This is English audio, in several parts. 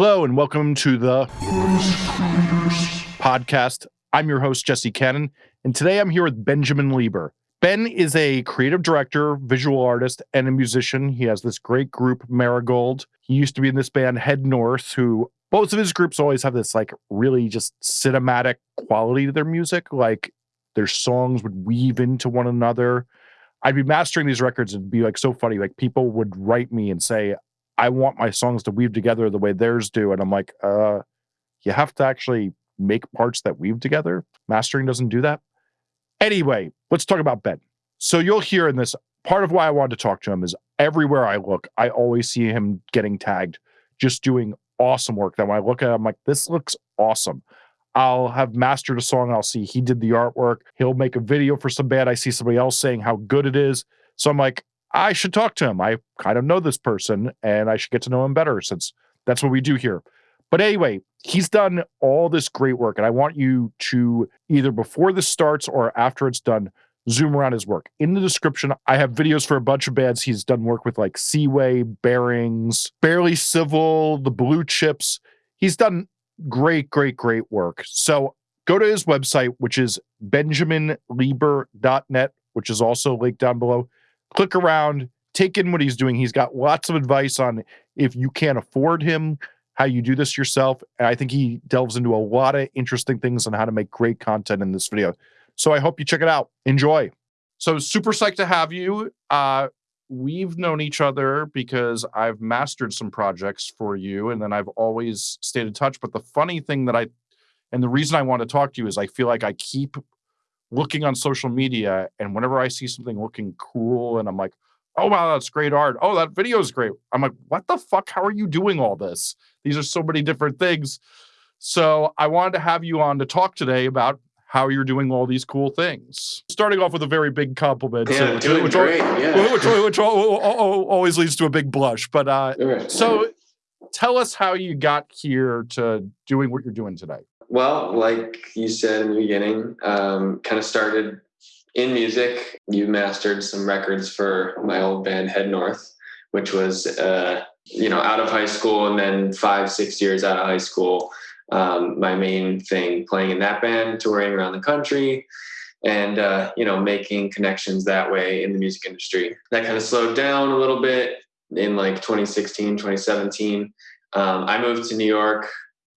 Hello and welcome to the podcast. I'm your host, Jesse Cannon, and today I'm here with Benjamin Lieber. Ben is a creative director, visual artist, and a musician. He has this great group, Marigold. He used to be in this band, Head North, who both of his groups always have this like really just cinematic quality to their music. Like their songs would weave into one another. I'd be mastering these records and be like so funny. Like people would write me and say, I want my songs to weave together the way theirs do. And I'm like, uh, you have to actually make parts that weave together. Mastering doesn't do that. Anyway, let's talk about Ben. So you'll hear in this part of why I wanted to talk to him is everywhere I look, I always see him getting tagged, just doing awesome work. That when I look at it, I'm like, this looks awesome. I'll have mastered a song I'll see he did the artwork. He'll make a video for some band. I see somebody else saying how good it is. So I'm like, I should talk to him. I kind of know this person and I should get to know him better since that's what we do here. But anyway, he's done all this great work. And I want you to either before this starts or after it's done, zoom around his work. In the description, I have videos for a bunch of bands he's done work with, like Seaway, Bearings, Barely Civil, the Blue Chips. He's done great, great, great work. So go to his website, which is benjaminlieber.net, which is also linked down below click around, take in what he's doing. He's got lots of advice on if you can't afford him, how you do this yourself. And I think he delves into a lot of interesting things on how to make great content in this video. So I hope you check it out. Enjoy. So super psyched to have you. Uh, we've known each other because I've mastered some projects for you, and then I've always stayed in touch. But the funny thing that I, and the reason I want to talk to you is I feel like I keep looking on social media and whenever I see something looking cool and I'm like, oh wow, that's great art. Oh, that video is great. I'm like, what the fuck? How are you doing all this? These are so many different things. So I wanted to have you on to talk today about how you're doing all these cool things. Starting off with a very big compliment, yeah, so, doing which, great, always, yeah. which, which, always leads to a big blush. But uh, so tell us how you got here to doing what you're doing today. Well, like you said in the beginning, um, kind of started in music. You mastered some records for my old band Head North, which was uh, you know out of high school and then five six years out of high school. Um, my main thing playing in that band, touring around the country, and uh, you know making connections that way in the music industry. That kind of slowed down a little bit in like 2016, 2017. Um, I moved to New York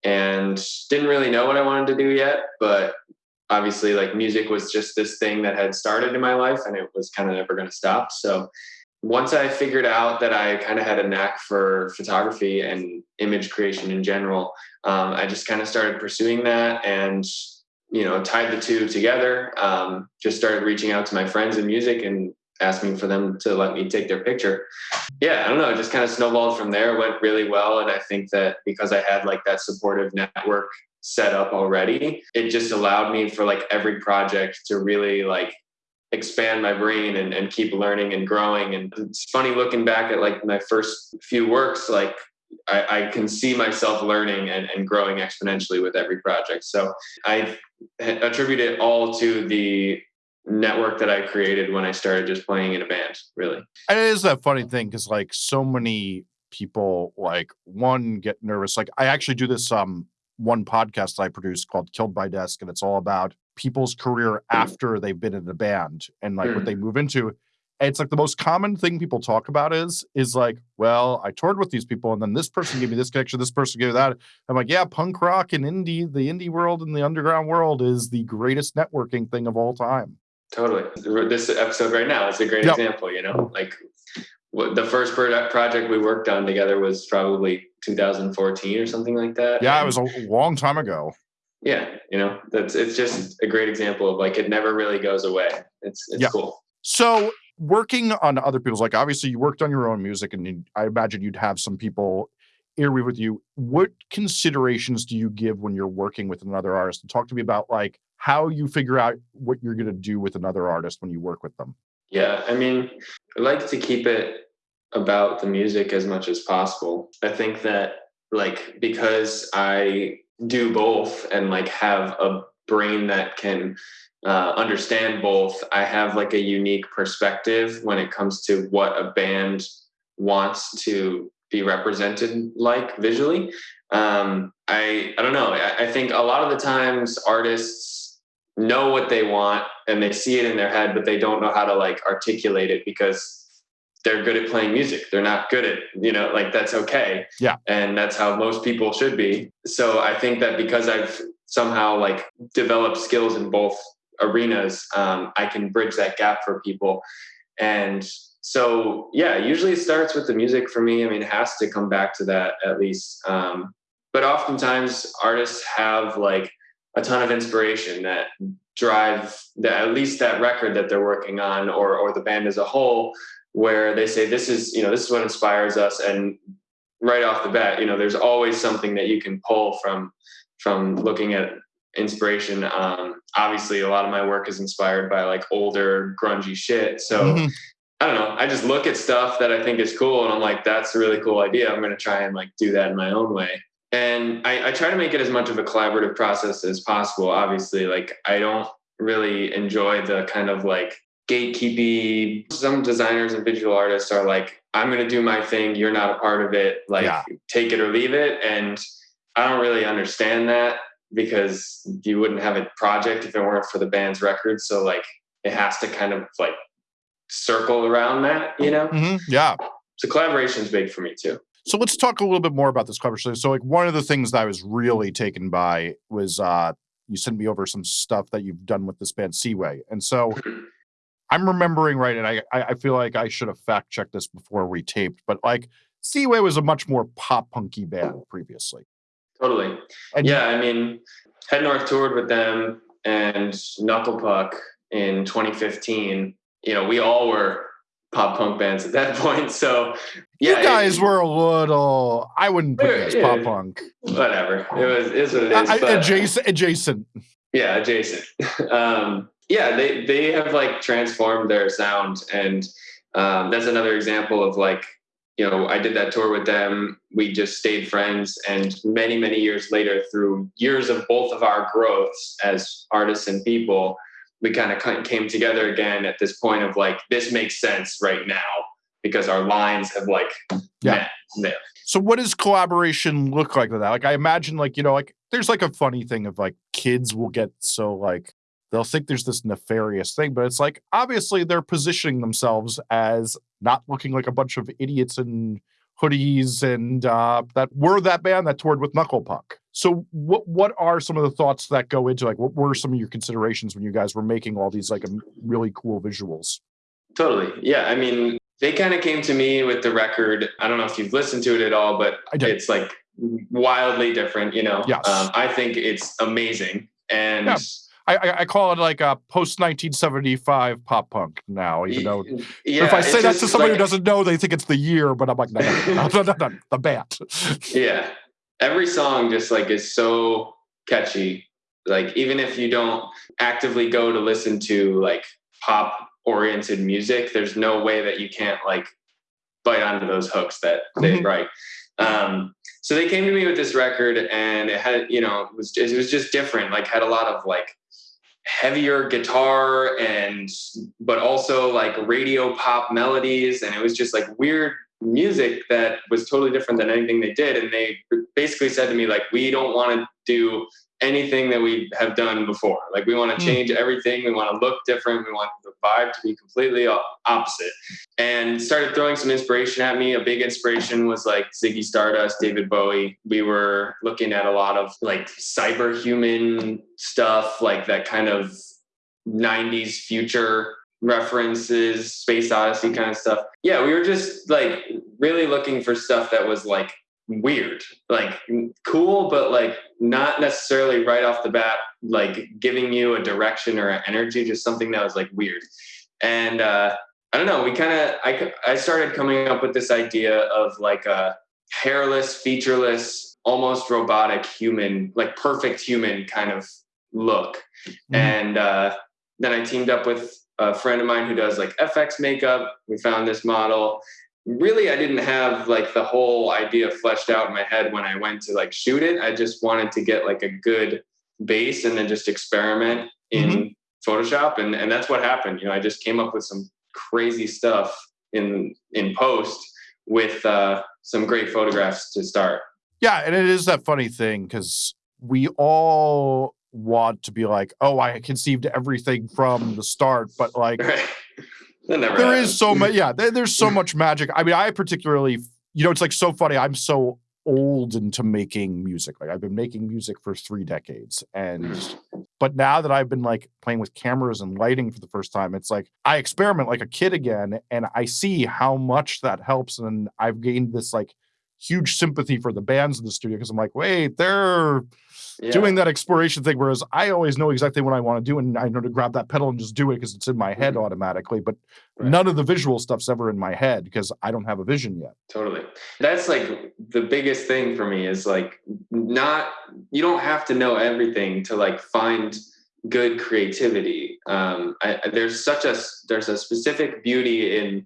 and didn't really know what I wanted to do yet, but obviously like music was just this thing that had started in my life and it was kind of never going to stop. So once I figured out that I kind of had a knack for photography and image creation in general, um, I just kind of started pursuing that and you know tied the two together. Um, just started reaching out to my friends in music and asking for them to let me take their picture. Yeah, I don't know, it just kind of snowballed from there, went really well. And I think that because I had like that supportive network set up already, it just allowed me for like every project to really like expand my brain and, and keep learning and growing. And it's funny looking back at like my first few works, like I, I, can see myself learning and, and growing exponentially with every project. So I attribute it all to the network that I created when I started just playing in a band, really. And it is that funny thing because like so many people like one get nervous. Like I actually do this um one podcast I produce called Killed by Desk, and it's all about people's career after they've been in a band and like mm. what they move into. And it's like the most common thing people talk about is is like, well, I toured with these people, and then this person gave me this connection, this person gave that. I'm like, yeah, punk rock and indie, the indie world and the underground world is the greatest networking thing of all time. Totally. This episode right now is a great yep. example, you know, like the first project we worked on together was probably 2014 or something like that. Yeah, it was a long time ago. Yeah, you know, that's it's just a great example of like it never really goes away. It's it's yep. cool. So working on other people's like obviously you worked on your own music and you, I imagine you'd have some people interview with you. What considerations do you give when you're working with another artist? And talk to me about like how you figure out what you're going to do with another artist when you work with them. Yeah, I mean, I like to keep it about the music as much as possible. I think that like because I do both and like have a brain that can uh, understand both, I have like a unique perspective when it comes to what a band wants to be represented like visually. Um, I I don't know. I, I think a lot of the times artists know what they want and they see it in their head, but they don't know how to like articulate it because they're good at playing music. They're not good at, you know, like that's okay. Yeah. And that's how most people should be. So I think that because I've somehow like developed skills in both arenas, um, I can bridge that gap for people. And so, yeah, usually it starts with the music for me. I mean, it has to come back to that at least. Um, but oftentimes artists have like a ton of inspiration that drive that at least that record that they're working on or or the band as a whole where they say this is you know this is what inspires us. And right off the bat you know there's always something that you can pull from from looking at inspiration. Um obviously a lot of my work is inspired by like older grungy shit. So mm-hmm. i don't know. I just look at stuff that i think is cool and i'm like that's a really cool idea. I'm going to try and like do that in my own way and I, I try to make it as much of a collaborative process as possible obviously like i don't really enjoy the kind of like gatekeepy. Some designers and visual artists are like, I'm going to do my thing. You're not a part of it. Like, yeah. take it or leave it. And I don't really understand that because you wouldn't have a project if it weren't for the band's record. So, like, it has to kind of like circle around that, you know? Mm-hmm. Yeah. So, collaboration is big for me too. So let's talk a little bit more about this collaboration. So, like, one of the things that I was really taken by was uh, you sent me over some stuff that you've done with this band Seaway, and so I'm remembering right, and I I feel like I should have fact checked this before we taped, but like Seaway was a much more pop punky band previously. Totally. And yeah, I mean, Head North toured with them and Knuckle Puck in 2015. You know, we all were pop punk bands at that point. So yeah, you guys it, were a little. I wouldn't put it as pop punk. Whatever. It was. Is what it is. I, adjacent. Adjacent. Yeah, adjacent. um, yeah, they they have like transformed their sound, and um, that's another example of like you know I did that tour with them. We just stayed friends, and many many years later, through years of both of our growths as artists and people, we kind of came together again at this point of like this makes sense right now because our lines have like yeah. met there. So what does collaboration look like with that? Like I imagine like, you know, like there's like a funny thing of like kids will get so like they'll think there's this nefarious thing, but it's like obviously they're positioning themselves as not looking like a bunch of idiots in hoodies and uh, that were that band that toured with Knuckle Puck. So what what are some of the thoughts that go into like what were some of your considerations when you guys were making all these like really cool visuals? Totally. Yeah. I mean, they kind of came to me with the record. I don't know if you've listened to it at all, but it's like wildly different, you know. Yes. Um, I think it's amazing. And yeah. I, I call it like a post 1975 pop punk now, even though yeah, if I say that to somebody like, who doesn't know, they think it's the year, but I'm like, no, no, no, no, no, the band. yeah. Every song just like is so catchy. Like, even if you don't actively go to listen to like pop oriented music, there's no way that you can't like bite onto those hooks that they mm-hmm. write. Um, so they came to me with this record and it had, you know, it was, it was just different, like had a lot of like heavier guitar and but also like radio pop melodies and it was just like weird music that was totally different than anything they did and they basically said to me like we don't want to do anything that we have done before. Like we want to hmm. change everything. We want to look different. We want the vibe to be completely opposite. And started throwing some inspiration at me. A big inspiration was like Ziggy Stardust, David Bowie. We were looking at a lot of like cyber human stuff, like that kind of 90s future references, space odyssey kind of stuff. Yeah, we were just like really looking for stuff that was like weird, like cool, but like not necessarily right off the bat, like giving you a direction or an energy, just something that was like weird. And uh, I don't know, we kind of, I, I started coming up with this idea of like a hairless, featureless, almost robotic human, like perfect human kind of look. Mm-hmm. And uh, then I teamed up with a friend of mine who does like FX makeup. We found this model really I didn't have like the whole idea fleshed out in my head when I went to like shoot it. I just wanted to get like a good base and then just experiment in mm-hmm. Photoshop and and that's what happened. You know, I just came up with some crazy stuff in in post with uh, some great photographs to start. Yeah, and it is that funny thing because we all want to be like, oh, I conceived everything from the start, but like Right. There happens. is so much yeah there- there's so much magic i mean i particularly you know it's like so funny i'm so old into making music like i've been making music for three decades and Mm-hmm. but now that i've been like playing with cameras and lighting for the first time it's like i experiment like a kid again and i see how much that helps and i've gained this like huge sympathy for the bands in the studio because i'm like wait they're Yeah. doing that exploration thing. Whereas I always know exactly what I want to do, and I know to grab that pedal and just do it because it's in my head Mhm. automatically. But Right. none of the visual stuff's ever in my head because I don't have a vision yet. Totally. That's like the biggest thing for me is like not you don't have to know everything to like find good creativity. Um, I, there's such a there's a specific beauty in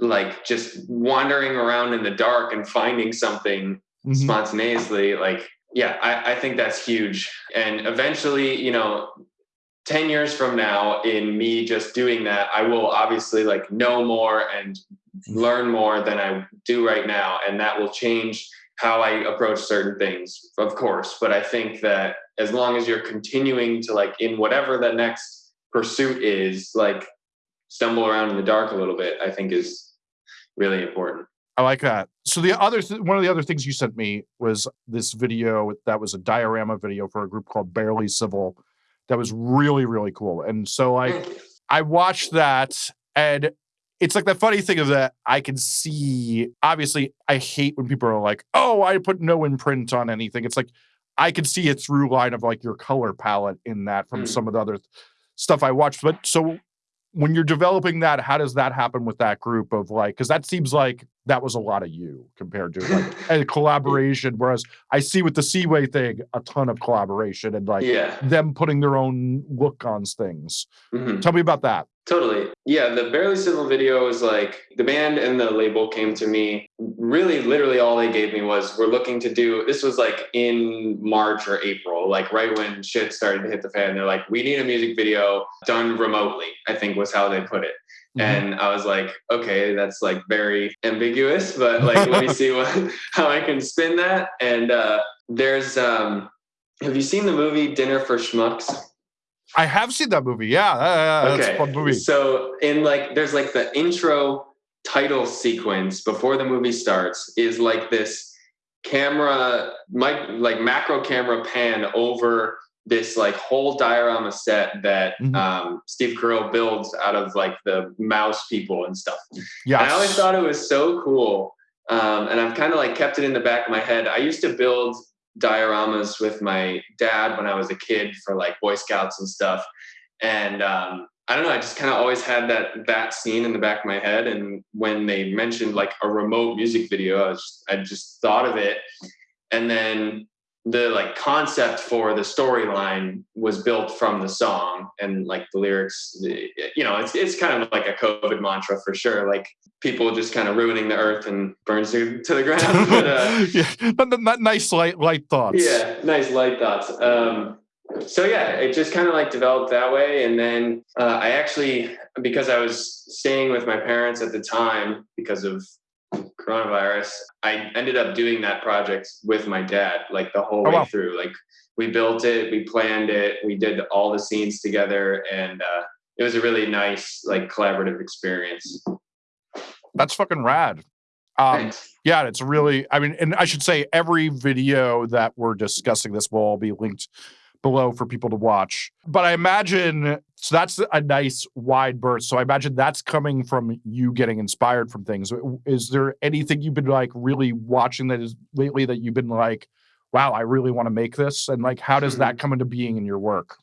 like just wandering around in the dark and finding something Mhm. spontaneously like yeah I, I think that's huge. And eventually you know 10 years from now in me just doing that i will obviously like know more and mm-hmm. learn more than i do right now. And that will change how i approach certain things of course. But i think that as long as you're continuing to like in whatever the next pursuit is like stumble around in the dark a little bit i think is really important I like that. So the other th- one of the other things you sent me was this video that was a diorama video for a group called Barely Civil. That was really really cool. And so like you. I watched that and it's like the funny thing is that I can see obviously I hate when people are like, "Oh, I put no imprint on anything." It's like I can see a through line of like your color palette in that from Mm. some of the other th- stuff I watched. But so when you're developing that, how does that happen with that group of like cuz that seems like that was a lot of you compared to like a collaboration whereas I see with the Seaway thing a ton of collaboration and like yeah them putting their own look on things. Mhm. Tell me about that. Totally. Yeah, the Barely Civil video was like the band and the label came to me. Really, literally, all they gave me was we're looking to do this was like in March or April, like right when shit started to hit the fan. They're like, we need a music video done remotely, I think was how they put it. Mhm. And I was like, okay, that's like very ambiguous, but like let me see what how I can spin that. And uh there's um have you seen the movie Dinner for Schmucks? I have seen that movie. Yeah, that's a fun movie. So in like there's like the intro title sequence before the movie starts is like this camera mic like macro camera pan over this like whole diorama set that Mhm. um, Steve Carell builds out of like the mouse people and stuff. Yeah, I always thought it was so cool. Um, and I've kind of like kept it in the back of my head. I used to build dioramas with my dad when I was a kid for like Boy Scouts and stuff. And um, I don't know, I just kind of always had that that scene in the back of my head. And when they mentioned like a remote music video, I, was I just thought of it. And then the like concept for the storyline was built from the song and like the lyrics you know it's it's kind of like a covid mantra for sure. Like people just kind of ruining the earth and burns to, to the ground. But, uh, yeah, but that nice light light thoughts. yeah nice light thoughts. Um so yeah it just kind of like developed that way. And then uh, i actually because i was staying with my parents at the time because of coronavirus i ended up doing that project with my dad like the whole Oh, way wow. through like we built it we planned it we did all the scenes together and uh, it was a really nice like collaborative experience that's fucking rad. Um, Thanks. yeah, it's really. I mean, and I should say every video that we're discussing this will all be linked below for people to watch. But I imagine so that's a nice wide berth. So I imagine that's coming from you getting inspired from things. Is there anything you've been like really watching that is lately that you've been like, wow, I really want to make this? And like, how does that come into being in your work?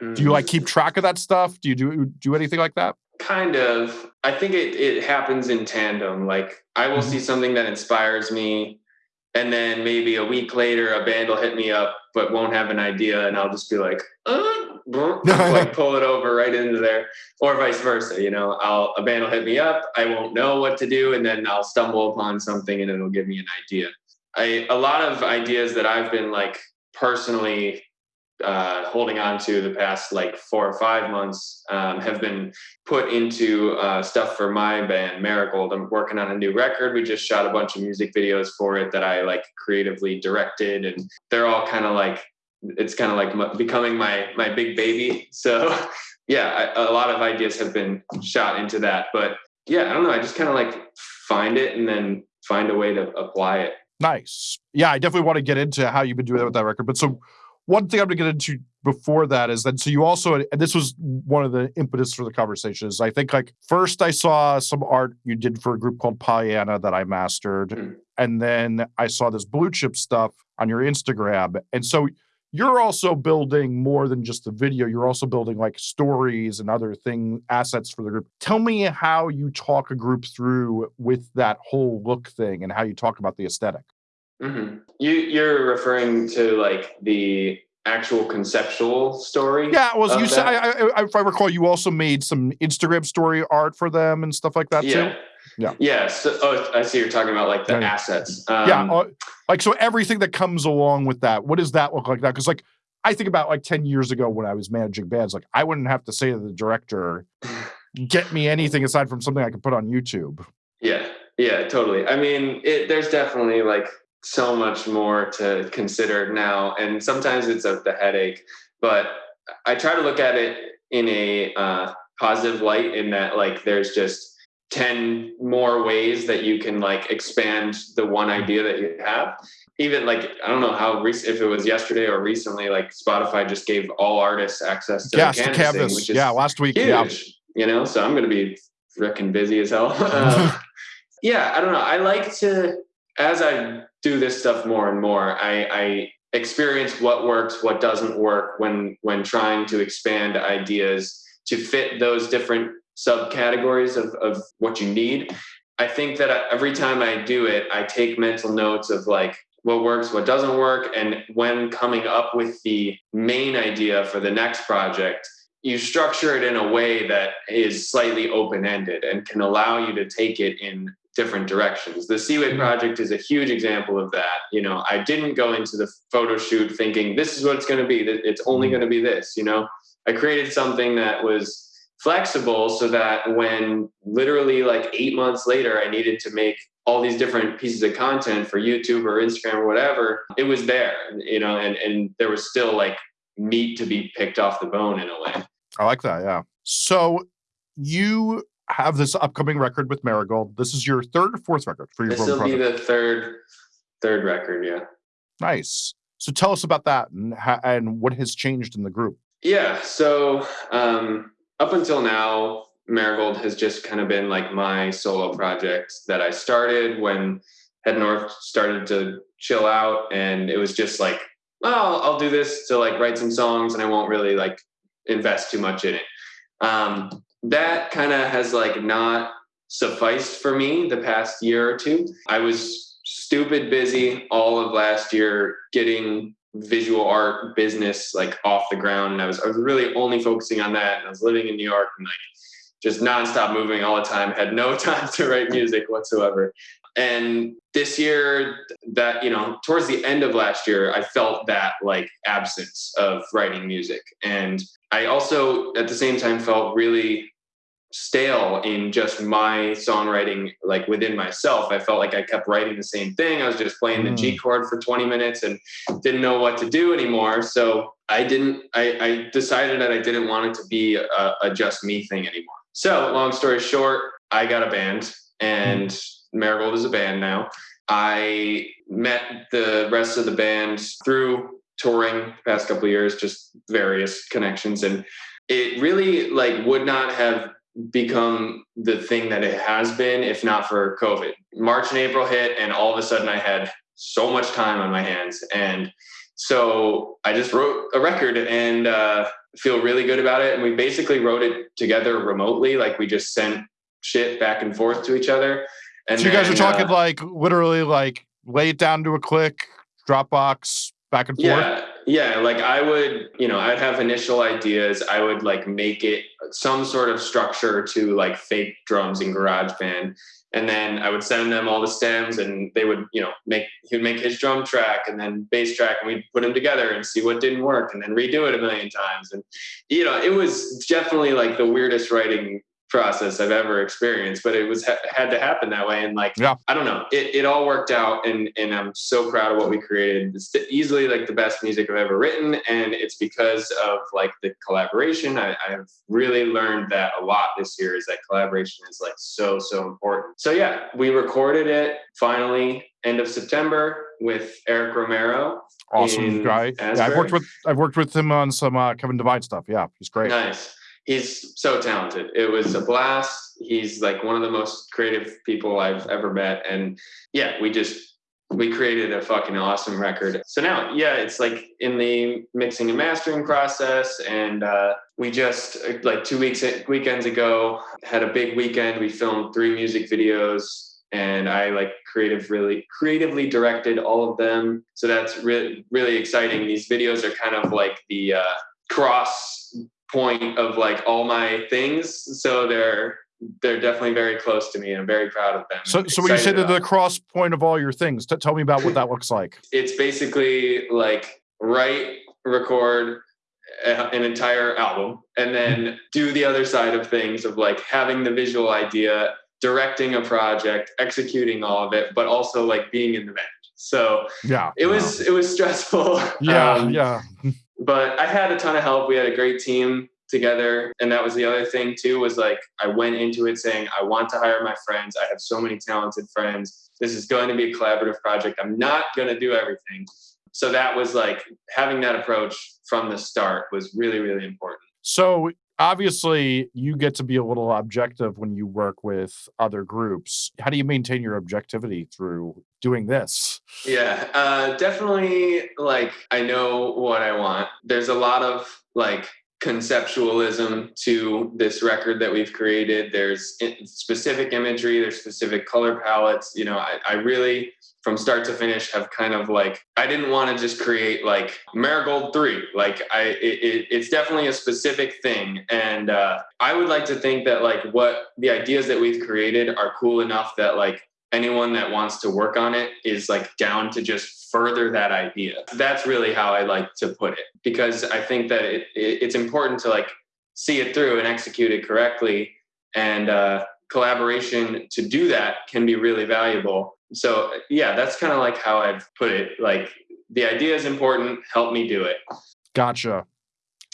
Do you like keep track of that stuff? Do you do do anything like that? kind of i think it, it happens in tandem like i will Mhm. see something that inspires me and then maybe a week later a band will hit me up but won't have an idea and i'll just be like uh, like pull it over right into there. Or vice versa you know i'll a band will hit me up i won't know what to do and then i'll stumble upon something and it'll give me an idea. I a lot of ideas that i've been like personally uh, holding on to the past like four or five months um, have been put into uh, stuff for my band Marigold. I'm working on a new record. We just shot a bunch of music videos for it that I like creatively directed, and they're all kind of like it's kind of like m- becoming my my big baby. So yeah, I, a lot of ideas have been shot into that, but yeah, I don't know. I just kind of like find it and then find a way to apply it. Nice. Yeah, I definitely want to get into how you've been doing that with that record. But so one thing I'm going to get into before that is that so you also and this was one of the impetus for the conversation is I think like first I saw some art you did for a group called Pollyanna that I mastered, Mm. and then I saw this blue chip stuff on your Instagram, and so you're also building more than just the video. You're also building like stories and other thing assets for the group. Tell me how you talk a group through with that whole look thing and how you talk about the aesthetic. Hmm You you're referring to like the actual conceptual story. Yeah, well, you said? I, I, if I recall, you also made some Instagram story art for them and stuff like that yeah. too. Yeah. Yeah. So, oh, I see. You're talking about like the yeah. assets. Um, yeah, uh, like so everything that comes along with that. What does that look like now? Because like I think about like ten years ago when I was managing bands, like I wouldn't have to say to the director, "Get me anything aside from something I can put on YouTube." Yeah, yeah, totally. I mean, it, there's definitely like so much more to consider now, and sometimes it's a the headache. But I try to look at it in a uh, positive light, in that like there's just ten more ways that you can like expand the one idea that you have. Even like I don't know how recent if it was yesterday or recently, like Spotify just gave all artists access to yes, the canvas, canvas. thing, which is yeah, last week. huge. Yeah, You know, so I'm going to be freaking busy as hell. Uh, yeah, I don't know. I like to, as I do this stuff more and more, I, I experience what works, what doesn't work when when trying to expand ideas to fit those different subcategories of, of what you need. I think that every time I do it, I take mental notes of like what works, what doesn't work, and when coming up with the main idea for the next project, you structure it in a way that is slightly open-ended and can allow you to take it in different directions. The Seaway Mhm. project is a huge example of that. You know, I didn't go into the photo shoot thinking this is what it's going to be. that It's only Mhm. going to be this. You know, I created something that was flexible so that when literally like eight months later I needed to make all these different pieces of content for YouTube or Instagram or whatever, it was there. You know, and and there was still like meat to be picked off the bone in a way. I like that. Yeah. So you have this upcoming record with Marigold. This is your third or fourth record for your This will be the third third record, yeah. Nice. So tell us about that and and what has changed in the group. Yeah. So um, up until now, Marigold has just kind of been like my solo project that I started when Head North started to chill out, and it was just like, oh, I'll, I'll do this to like write some songs, and I won't really like invest too much in it. Um, that kind of has like not sufficed for me the past year or two. I was stupid busy all of last year getting visual art business like off the ground and I was I was really only focusing on that and I was living in New York and like just nonstop moving all the time had no time to write music whatsoever. And this year that you know towards the end of last year I felt that like absence of writing music. And I also at the same time felt really stale in just my songwriting like within myself. I felt like i kept writing the same thing. I was just playing the g mm. chord for 20 minutes and didn't know what to do anymore. So i didn't i, I decided that i didn't want it to be a, a just me thing anymore so long story short i got a band and marigold is a band now i met the rest of the band through touring the past couple of years just various connections and it really like would not have become the thing that it has been if not for COVID. March and April hit, and all of a sudden I had so much time on my hands. And so I just wrote a record and uh, feel really good about it. And we basically wrote it together remotely. Like we just sent shit back and forth to each other. And so you guys are talking uh, like literally like lay it down to a click, Dropbox, back and forth. yeah Yeah, like I would, you know, I'd have initial ideas. I would like make it some sort of structure to like fake drums in GarageBand. And then I would send them all the stems and they would, you know, make he would make his drum track and then bass track and we'd put them together and see what didn't work and then redo it a million times. And you know, it was definitely like the weirdest writing process I've ever experienced, but it was had to happen that way. And like, yeah. I don't know, it, it all worked out, and and I'm so proud of what we created. It's easily like the best music I've ever written, and it's because of like the collaboration. I, I've really learned that a lot this year. Is that collaboration is like so so important. So yeah, we recorded it finally end of September with Eric Romero. Awesome guy. Yeah, I've worked with I've worked with him on some uh, Kevin Devine stuff. Yeah, he's great. Nice he's so talented. It was a blast. He's like one of the most creative people I've ever met. And yeah, we just we created a fucking awesome record. So now, yeah, it's like in the mixing and mastering process, and uh, we just like two weeks weekends ago had a big weekend. We filmed three music videos, and I like creative really creatively directed all of them. So that's really really exciting. These videos are kind of like the uh, cross point of like all my things. So they're they're definitely very close to me and I'm very proud of them. So, so when you say that the cross point of all your things, t- tell me about what that looks like. It's basically like write, record a, an entire album, and then do the other side of things of like having the visual idea, directing a project, executing all of it, but also like being in the band. So yeah, it was it was stressful. Yeah, um, yeah but I had a ton of help. We had a great team together. And that was the other thing too, was like I went into it saying, I want to hire my friends. I have so many talented friends. This is going to be a collaborative project. I'm not going to do everything. So that was like having that approach from the start was really, really important. So obviously you get to be a little objective when you work with other groups. How do you maintain your objectivity through doing this? Yeah uh, definitely like i know what i want. There's a lot of like conceptualism to this record that we've created there's specific imagery there's specific color palettes you know I, I really from start to finish have kind of like I didn't want to just create like Marigold three. Like I, it, it's definitely a specific thing, and uh, I would like to think that like what the ideas that we've created are cool enough that like anyone that wants to work on it is like down to just further that idea. That's really how I like to put it because I think that it, it it's important to like see it through and execute it correctly and. Uh, collaboration to do that can be really valuable. So yeah that's kind of like how i've put it like the idea is important help me do it. Gotcha.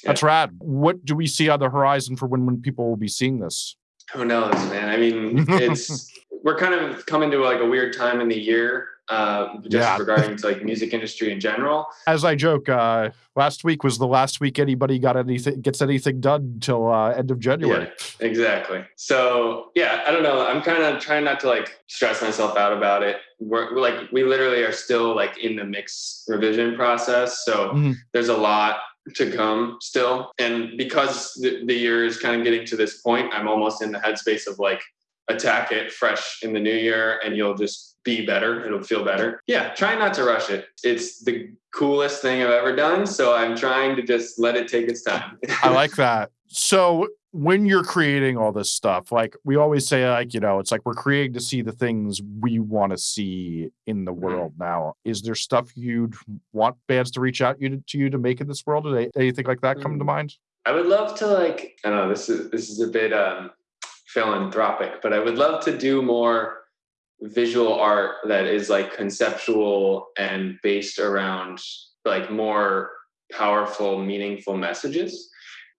That's rad. What do we see on the horizon for when when people will be seeing this? Who knows man? I mean it's we're kind of coming to like a weird time in the year uh, just yeah. regarding to like music industry in general. As I joke, uh, last week was the last week anybody got anything gets anything done till uh, end of January. Yeah, exactly. So yeah, I don't know. I'm kind of trying not to like stress myself out about it. We're, like we literally are still like in the mix revision process, so mm-hmm. there's a lot to come still. And because the, the year is kind of getting to this point, I'm almost in the headspace of like attack it fresh in the new year and you'll just be better. It'll feel better. Yeah, try not to rush it. It's the coolest thing I've ever done. So I'm trying to just let it take its time. I like that. So when you're creating all this stuff, like we always say, like, you know, it's like we're creating to see the things we want to see in the mm-hmm. world now. Is there stuff you'd want bands to reach out you to, to you to make in this world? Did anything like that come to mm. mind? I would love to like, I don't know, this is this is a bit um philanthropic, but I would love to do more visual art that is like conceptual and based around like more powerful, meaningful messages.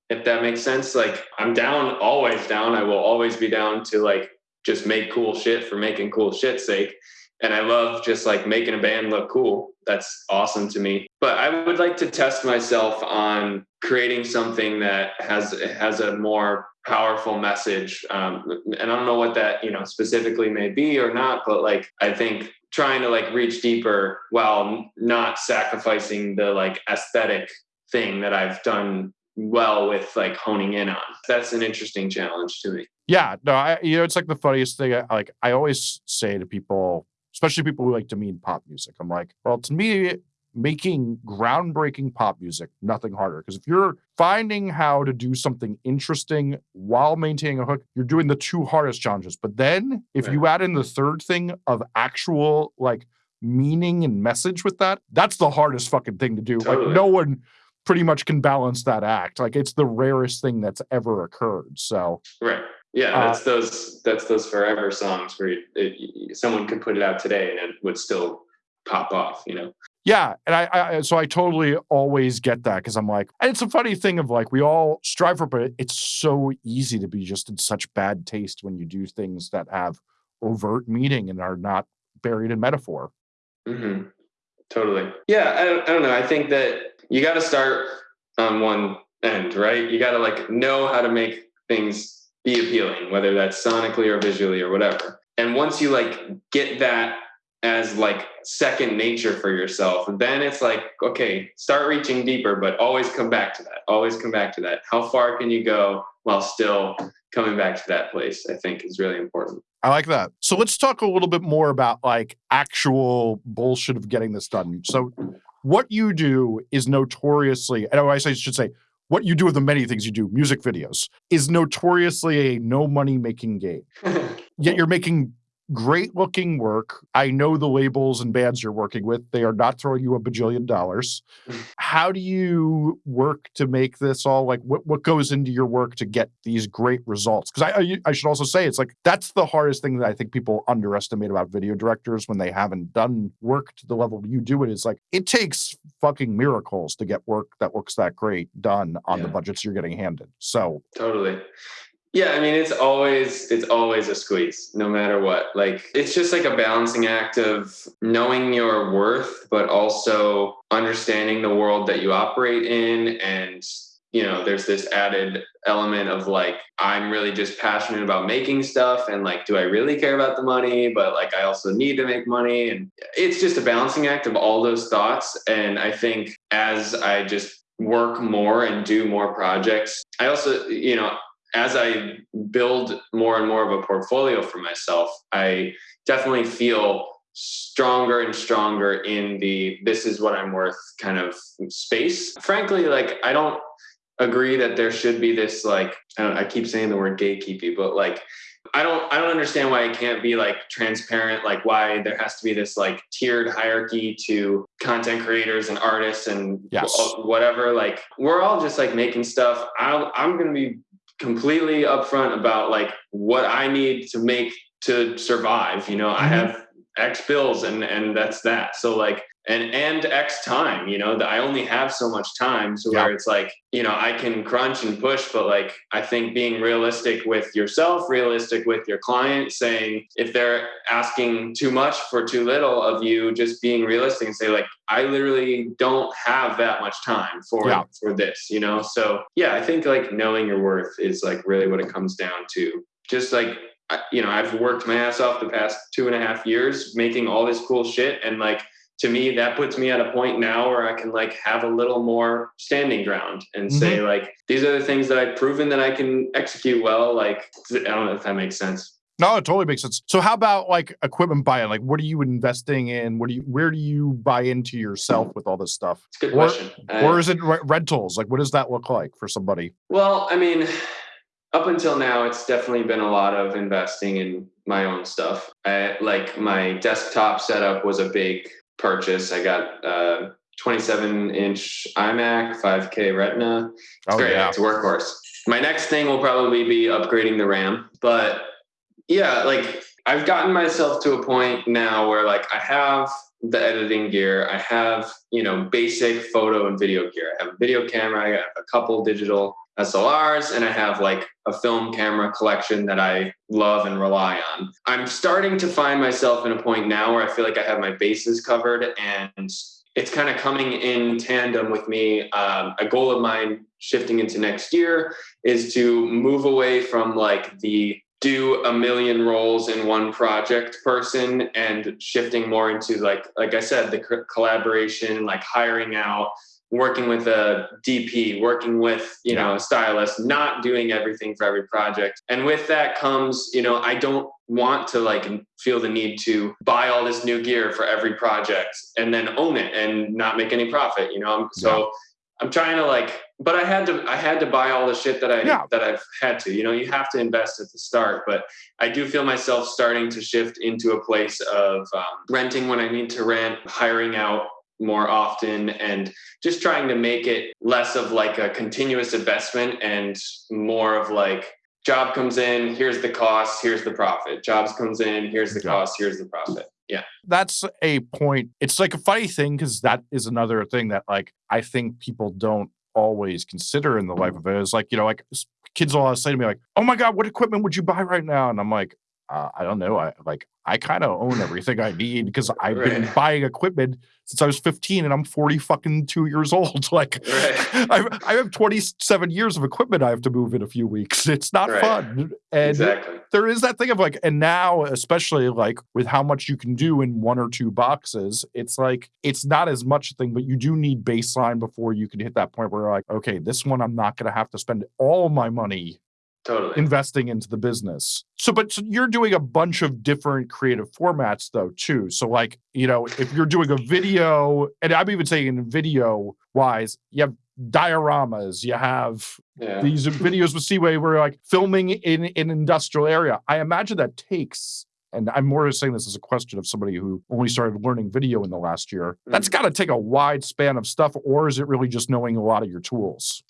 If that makes sense. Like I'm down, always down. I will always be down to like just make cool shit for making cool shit's sake. And I love just like making a band look cool. That's awesome to me. But I would like to test myself on creating something that has has a more powerful message um, and i don't know what that you know specifically may be or not but like i think trying to like reach deeper while not sacrificing the like aesthetic thing that i've done well with like honing in on. That's an interesting challenge to me. Yeah no i you know it's like the funniest thing I, like i always say to people especially people who like to mean pop music i'm like well to me making groundbreaking pop music, nothing harder. Because if you're finding how to do something interesting while maintaining a hook, you're doing the two hardest challenges. But then if Right. you add in the third thing of actual like meaning and message with that, that's the hardest fucking thing to do. Like no one pretty much can balance that act. Like it's the rarest thing that's ever occurred. So Right. Yeah, Uh, that's those that's those forever songs where it, it, someone could put it out today and it would still pop off. You know. Yeah, and I, I so I totally always get that because I'm like, and it's a funny thing of like we all strive for, but it's so easy to be just in such bad taste when you do things that have overt meaning and are not buried in metaphor. hmm Totally. Yeah, I I don't know. I think that you got to start on one end, right? You got to like know how to make things be appealing, whether that's sonically or visually or whatever. And once you like get that as like second nature for yourself, then it's like, okay, start reaching deeper, but always come back to that. Always come back to that. How far can you go while still coming back to that place? I think is really important. I like that. So let's talk a little bit more about like actual bullshit of getting this done. So what you do is notoriously, and oh, I should say, what you do with the many things you do, music videos, is notoriously a no money making game. Yet you're making great looking work. I know the labels and bands you're working with, they are not throwing you a bajillion dollars. Mm. How do you work to make this all like what, what goes into your work to get these great results? Because I, I I should also say it's like that's the hardest thing that I think people underestimate about video directors when they haven't done work to the level you do it. it. Is like it takes fucking miracles to get work that looks that great done on the budgets you're getting handed. So Totally. Yeah, I mean it's always it's always a squeeze no matter what. Like it's just like a balancing act of knowing your worth but also understanding the world that you operate in. And you know there's this added element of like I'm really just passionate about making stuff and like do I really care about the money? But like I also need to make money. And it's just a balancing act of all those thoughts. And I think as I just work more and do more projects I also you know as I build more and more of a portfolio for myself, I definitely feel stronger and stronger in the this is what I'm worth kind of space. Frankly, like I don't agree that there should be this like I, don't, I keep saying the word gatekeeping, but like I don't I don't understand why it can't be like transparent, like why there has to be this like tiered hierarchy to content creators and artists and Yes. whatever. Like we're all just like making stuff. I I'm gonna be completely upfront about like what I need to make to survive. You know, I Mhm. have X bills and and that's that. So like and and X time, you know, that I only have so much time to where it's like, you know, I can crunch and push, but like I think being realistic with yourself, realistic with your client, saying if they're asking too much for too little of you, just being realistic and say, like, I literally don't have that much time for Yeah. for this, you know? So yeah, I think like knowing your worth is like really what it comes down to. Just like you know, I've worked my ass off the past two and a half years making all this cool shit. And like, to me, that puts me at a point now where I can like have a little more standing ground and say, mm-hmm. like, these are the things that I've proven that I can execute well. Like, I don't know if that makes sense. No, it totally makes sense. So how about like equipment buy-in? Like what are you investing in? What do you where do you buy into yourself with all this stuff? It's a good Or- question. Or is it re- rentals? Like what does that look like for somebody? Well, I mean, up until now, it's definitely been a lot of investing in my own stuff. I, like my desktop setup was a big purchase. I got a 27 inch iMac, 5K Retina. It's Oh great. yeah. It's a workhorse. My next thing will probably be upgrading the RAM. But yeah, like I've gotten myself to a point now where like I have the editing gear, I have, you know, basic photo and video gear. I have a video camera, I have a couple digital SLRs, and I have like a film camera collection that I love and rely on. I'm starting to find myself in a point now where I feel like I have my bases covered and it's kind of coming in tandem with me. Um, a goal of mine shifting into next year is to move away from like the do a million roles in one project person and shifting more into like like I said the collaboration like hiring out working with a DP, working with, you know, a stylist, not doing everything for every project. And with that comes, you know, I don't want to like feel the need to buy all this new gear for every project and then own it and not make any profit, you know? So yeah. I'm trying to like, but I had to, I had to buy all the shit that I, yeah. that I've had to, you know, you have to invest at the start, but I do feel myself starting to shift into a place of um, renting when I need to rent, hiring out more often and just trying to make it less of like a continuous investment and more of like job comes in here's the cost here's the profit. Jobs comes in here's the cost here's the profit. Yeah. That's a point. It's like a funny thing because that is another thing that like i think people don't always consider in the life mm. of it. Is like you know like kids will always say to me like oh my god what equipment would you buy right now? And i'm like uh, I don't know. I like I kind of own everything I need because I've right. been buying equipment since I was 15 and I'm 40 fucking two years old. Like right. I, I have 27 years of equipment I have to move in a few weeks. It's not right. fun. And exactly. there is that thing of like, and now, especially like with how much you can do in one or two boxes, it's like it's not as much a thing, but you do need baseline before you can hit that point where like, okay, this one I'm not gonna have to spend all my money totally. investing into the business. So but so you're doing a bunch of different creative formats though too. So like you know if you're doing a video and i'm even saying video wise you have dioramas you have yeah. these videos with seaway where you're like filming in, in an industrial area. I imagine that takes and I'm more saying this as a question of somebody who only started learning video in the last year. That's got to take a wide span of stuff, or is it really just knowing a lot of your tools?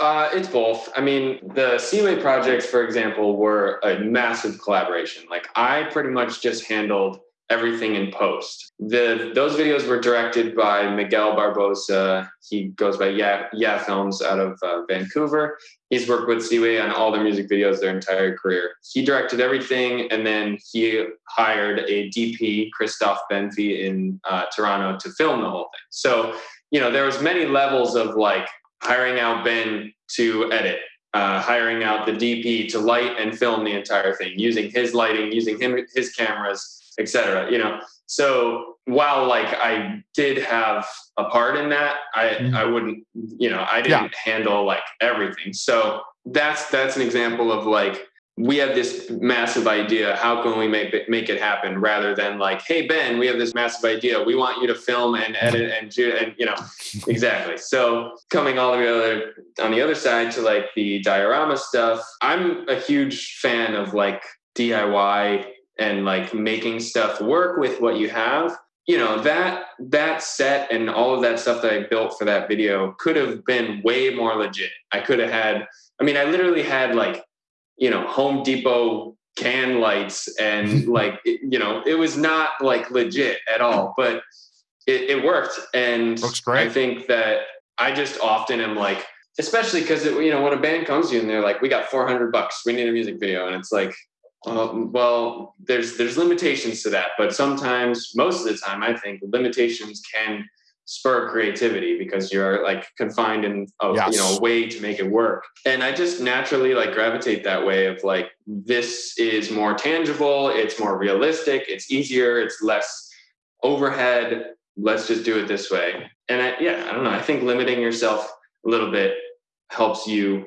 Uh, it's both. I mean, the Seaway projects, for example, were a massive collaboration. Like I pretty much just handled everything in post. The those videos were directed by Miguel Barbosa. He goes by Yeah Yeah Films out of uh, Vancouver. He's worked with Seaway on all their music videos their entire career. He directed everything, and then he hired a DP, Christoph Benfi, in uh, Toronto to film the whole thing. So you know there was many levels of like hiring out Ben to edit uh, hiring out the DP to light and film the entire thing, using his lighting, using him his cameras, etc. You know, so while like I did have a part in that, I mm-hmm. I wouldn't, you know, I didn't yeah. handle like everything. So that's that's an example of like we have this massive idea. How can we make it, make it happen? Rather than like, hey Ben, we have this massive idea. We want you to film and edit and do and you know, exactly. So coming all the way on the other side to like the diorama stuff, I'm a huge fan of like DIY and like making stuff work with what you have you know that that set and all of that stuff that i built for that video could have been way more legit. I could have had i mean i literally had like you know home depot can lights and like you know it was not like legit at all but it, it worked. And Looks great. i think that i just often am like especially because you know when a band comes to you and they're like we got 400 bucks. We need a music video. And it's like um, well, there's there's limitations to that, but sometimes, most of the time, I think limitations can spur creativity because you're like confined in a yes. you know a way to make it work. And I just naturally like gravitate that way of like this is more tangible, it's more realistic, it's easier, it's less overhead. Let's just do it this way. And I, yeah, I don't know. I think limiting yourself a little bit helps you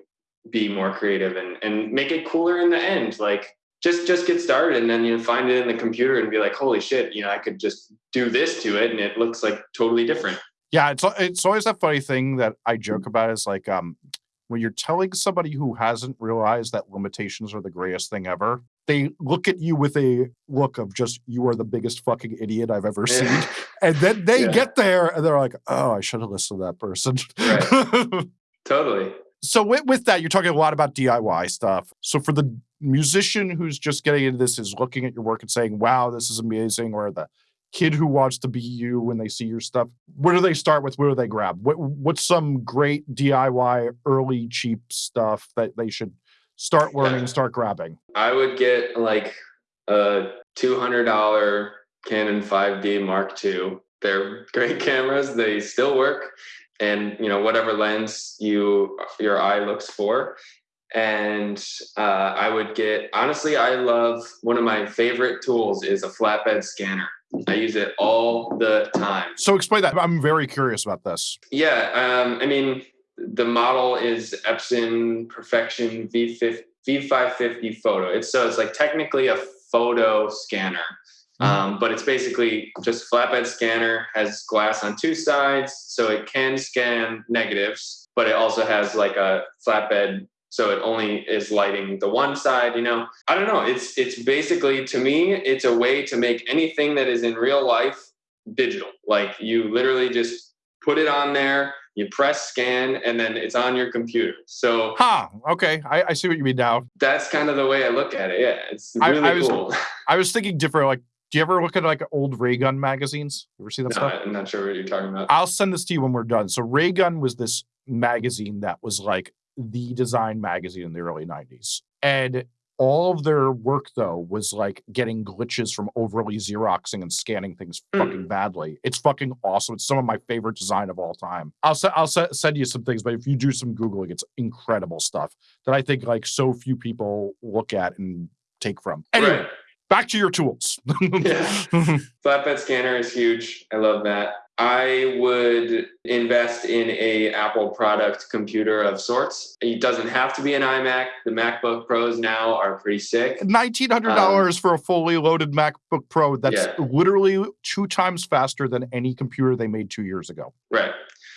be more creative and and make it cooler in the end. Like just just get started and then you find it in the computer and be like holy shit you know i could just do this to it and it looks like totally different. Yeah it's it's always that funny thing that i joke about is like um when you're telling somebody who hasn't realized that limitations are the greatest thing ever they look at you with a look of just you are the biggest fucking idiot i've ever seen. And then they yeah. get there and they're like oh i should have listened to that person. Right. totally so with, with that you're talking a lot about diy stuff so for the musician who's just getting into this is looking at your work and saying, wow, this is amazing, or the kid who wants to be you when they see your stuff, where do they start with? Where do they grab? What, what's some great DIY early cheap stuff that they should start learning, start grabbing? I would get like a $200 Canon 5D Mark II. They're great cameras. They still work. And you know whatever lens you your eye looks for, and uh, I would get honestly, I love one of my favorite tools is a flatbed scanner. I use it all the time. So explain that. I'm very curious about this. Yeah, um, I mean, the model is Epson Perfection V5, V550 photo. It's so it's like technically a photo scanner. Um, but it's basically just a flatbed scanner has glass on two sides so it can scan negatives but it also has like a flatbed so it only is lighting the one side you know? I don't know it's it's basically to me it's a way to make anything that is in real life digital. Like you literally just put it on there you press scan and then it's on your computer. So huh okay i, I see what you mean now. That's kind of the way i look at it yeah it's really I, I was, cool. I was thinking different like do you ever look at like old Raygun magazines? You ever see that no, stuff? I'm not sure what you're talking about. I'll send this to you when we're done. So Raygun was this magazine that was like the design magazine in the early 90s. And all of their work though was like getting glitches from overly xeroxing and scanning things Mm. fucking badly. It's fucking awesome. It's some of my favorite design of all time. I'll I'll se- send you some things, but if you do some googling, it's incredible stuff that I think like so few people look at and take from. Anyway, Right. Back to your tools. Yeah. Flatbed scanner is huge. I love that. I would invest in a Apple product computer of sorts. It doesn't have to be an iMac. The MacBook Pros now are pretty sick. Nineteen hundred dollars for a fully loaded MacBook Pro. That's Um, Yeah. literally two times faster than any computer they made two years ago. Right.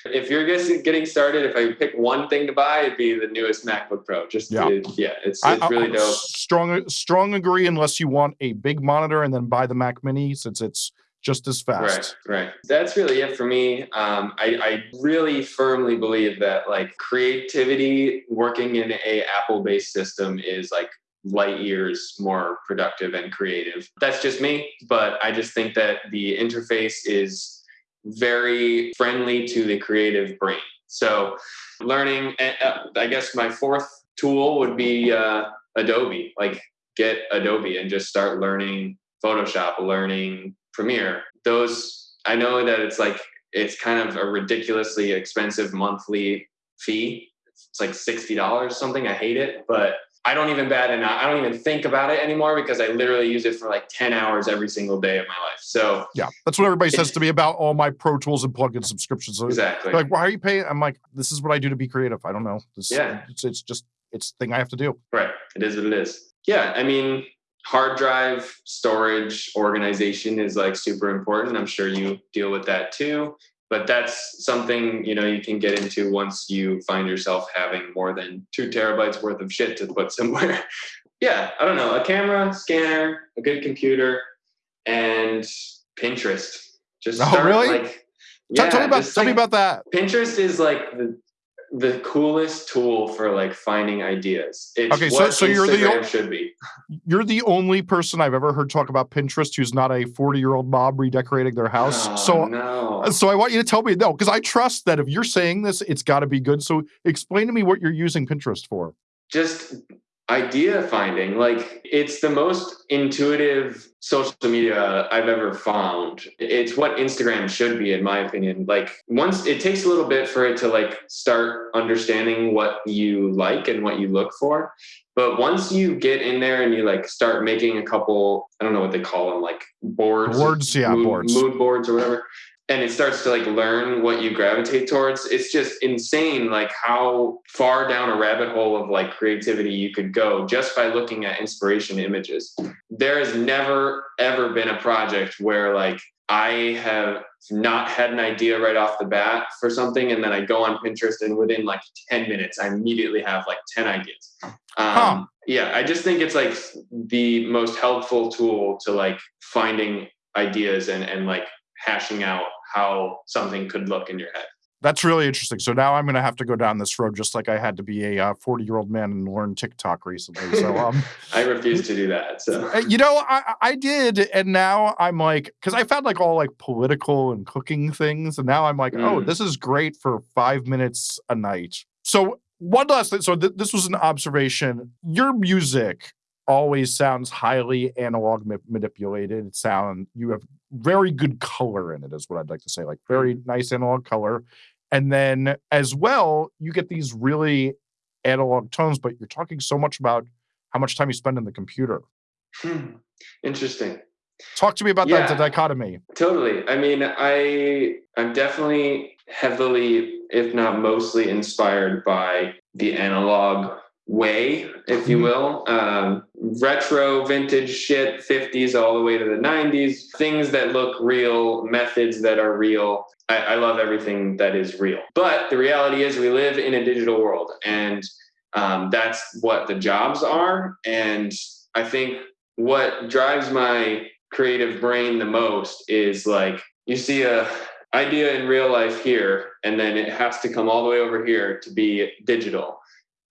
If you're just getting started, if I pick one thing to buy, it'd be the newest MacBook Pro. Just Yeah. yeah, yeah it's, it's I- really dope. Strong, strong agree. Unless you want a big monitor and then buy the Mac Mini, since it's just as fast. Right, right. That's really it for me. Um, I, I really firmly believe that like creativity working in a Apple-based system is like light years more productive and creative. That's just me, but I just think that the interface is very friendly to the creative brain. So learning, eh, uh, I guess my fourth tool would be uh, Adobe. Like get Adobe and just start learning Photoshop, learning Premiere. Those I know that it's like it's kind of a ridiculously expensive monthly fee. It's like sixty dollars or something. I hate it, but I don't even bat an eye. I don't even think about it anymore because I literally use it for like ten hours every single day of my life. So Yeah, that's what everybody says to me about all my Pro Tools and plugin subscriptions. So exactly. like, why are you paying? I'm like, this is what I do to be creative. I don't know. This, Yeah. it's, it's just it's the thing I have to do. Right. It is what it is. Yeah. I mean, hard drive storage organization is like super important. I'm sure you deal with that too. But that's something, you know, you can get into once you find yourself having more than two terabytes worth of shit to put somewhere. yeah, I don't know. A camera, scanner, a good computer, and Pinterest. Just Oh, really? like Tell- tell me about tell me about that. Pinterest is like the the coolest tool for like finding ideas. It's Okay, so- what so you're the Instagram o- should be. You're the only person I've ever heard talk about Pinterest who's not a 40 year old mob redecorating their house. Oh, so no. Uh, so I want you to tell me no, because I trust that if you're saying this, it's got to be good. So explain to me what you're using Pinterest for. just idea finding like it's the most intuitive social media i've ever found. It's what instagram should be in my opinion. Like once it takes a little bit for it to like start understanding what you like and what you look for. But once you get in there and you like start making a couple i don't know what they call them like boards? Boards, yeah, mood, boards. mood boards or whatever and it starts to like learn what you gravitate towards it's just insane like how far down a rabbit hole of like creativity you could go just by looking at inspiration images there has never ever been a project where like i have not had an idea right off the bat for something and then i go on pinterest and within like 10 minutes i immediately have like 10 ideas um, Huh. yeah i just think it's like the most helpful tool to like finding ideas and and like hashing out how something could look in your head That's really interesting. So now I'm going to have to go down this road, just like I had to be a 40 year old man and learn TikTok recently. So, um, i refuse to do that so uh, you know, I, I did, and now I'm like, because I found like all like political and cooking things, and now I'm like, oh, Mm. this is great for five minutes a night. So one last thing. So th- this was an observation. Your music always sounds highly analog ma- manipulated. It sound you have very good color in it, is what I'd like to say. Like very nice analog color, and then as well, you get these really analog tones, but you're talking so much about how much time you spend in the computer. Hmm. Interesting. Talk to me about Yeah. that dichotomy. Totally. I mean, I I'm definitely heavily, if not mostly, inspired by the analog way, if you Mhm. will. Um, retro, vintage shit, 50s all the way to the 90s, things that look real, methods that are real. I, I love everything that is real. But the reality is, we live in a digital world, and um, that's what the jobs are. And I think what drives my creative brain the most is like you see a idea in real life here and then it has to come all the way over here to be digital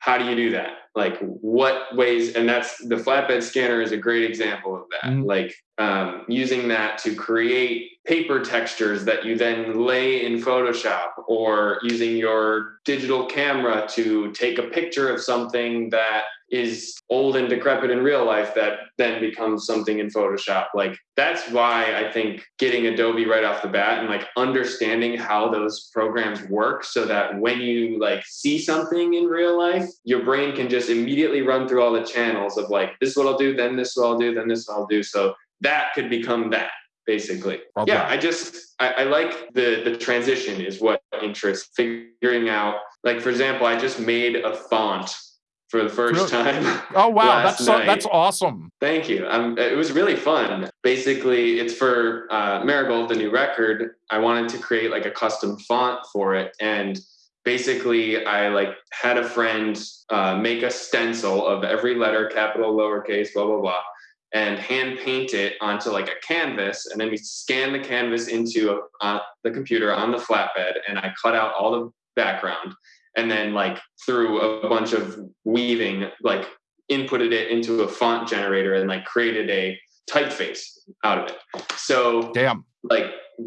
how do you do that like what ways and that's the flatbed scanner is a great example of that Mhm. like um, using that to create paper textures that you then lay in photoshop or using your digital camera to take a picture of something that is old and decrepit in real life that then becomes something in Photoshop. Like that's why I think getting Adobe right off the bat and like understanding how those programs work so that when you like see something in real life, your brain can just immediately run through all the channels of like this is what I'll do, then this is what I'll do, then this is what I'll do. So that could become that basically. Well yeah. I just I, I like the the transition is what interests figuring out. Like for example, I just made a font for the first time. Oh wow, that's so, that's awesome. Thank you. Um, it was really fun. Basically, it's for uh, Marigold, the new record. I wanted to create like a custom font for it, and basically, I like had a friend uh, make a stencil of every letter, capital, lowercase, blah blah blah, and hand paint it onto like a canvas, and then we scan the canvas into uh, the computer on the flatbed, and I cut out all the background, and then like through a bunch of weaving, like inputted it into a font generator and like created a typeface out of it. So Damn. like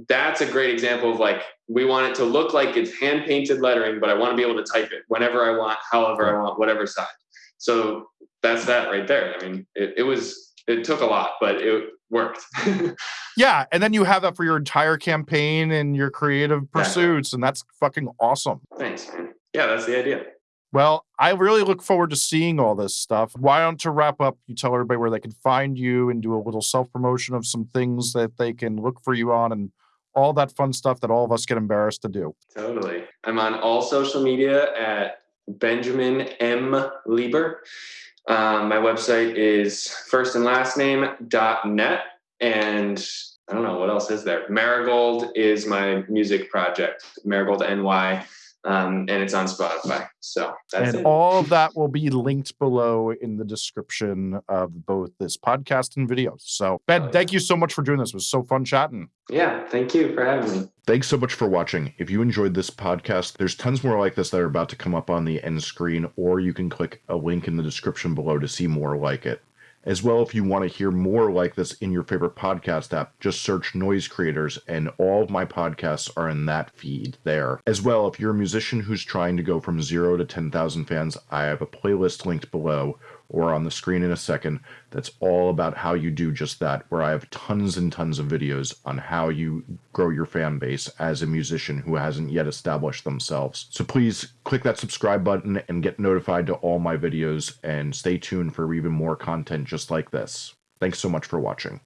that's a great example of like we want it to look like it's hand painted lettering, but I want to be able to type it whenever I want, however I want, whatever size. So that's that right there. I mean, it, it was it took a lot, but it worked. Yeah, and then you have that for your entire campaign and your creative pursuits, and that's fucking awesome. Thanks, man. Yeah, that's the idea. Well, I really look forward to seeing all this stuff. Why don't to wrap up, you tell everybody where they can find you and do a little self promotion of some things that they can look for you on and all that fun stuff that all of us get embarrassed to do. Totally. I'm on all social media at Benjamin M. Lieber. Um, my website is first and last name dot net. And I don't know what else is there. Marigold is my music project, Marigold NY. Um, and it's on Spotify. So that's and it. all of that will be linked below in the description of both this podcast and video. So, Ben, Oh, yeah. thank you so much for doing this. It was so fun chatting. yeah. Thank you for having me. Thanks so much for watching. If you enjoyed this podcast, there's tons more like this that are about to come up on the end screen, or you can click a link in the description below to see more like it. As well, if you want to hear more like this in your favorite podcast app, just search Noise Creators, and all of my podcasts are in that feed there. As well, if you're a musician who's trying to go from zero to 10,000 fans, I have a playlist linked below or on the screen in a second that's all about how you do just that, where I have tons and tons of videos on how you grow your fan base as a musician who hasn't yet established themselves. So please click that subscribe button and get notified to all my videos and stay tuned for even more content just like this. Thanks so much for watching.